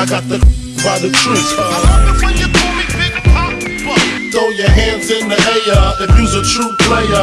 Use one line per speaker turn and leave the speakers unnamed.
I got the by the tree.
I love it when you call me Big Poppa.
Throw your hands in the air if you's a true player.